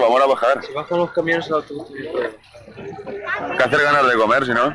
vamos a bajar. Si bajan los camiones, el autobús Hay que hacer ganas de comer, si no.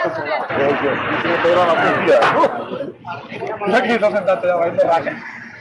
Thank you. Thank you.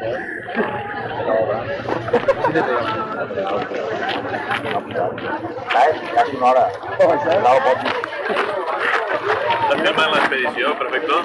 Đấy, cá chim nó đã. Đâu bỏ đi. También va en la expedición, perfecto.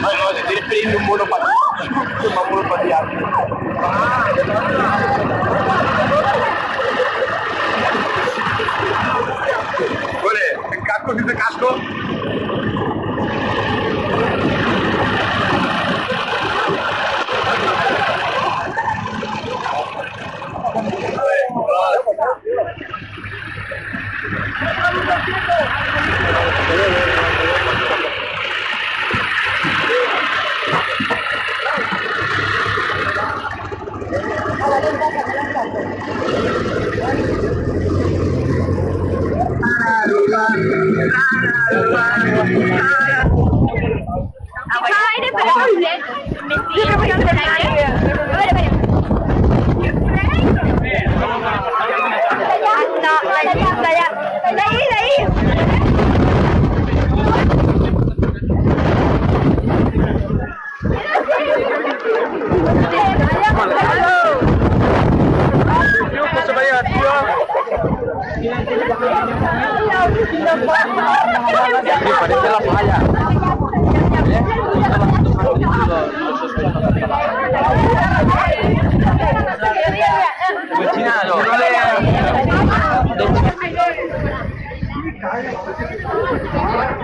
Mas olha, ele prende o muro para Ay, pero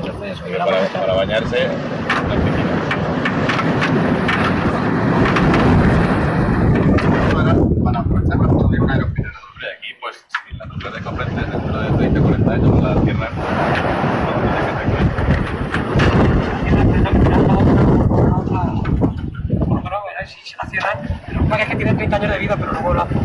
para, para bañarse, las piscinas. Para, para aprovechar mejor de una aeropinera. Aquí, pues, si la naturaleza de comprendes dentro de 30 40 años, la tierra eh, la cierran, lo que es que tiene 30 años de vida, pero luego la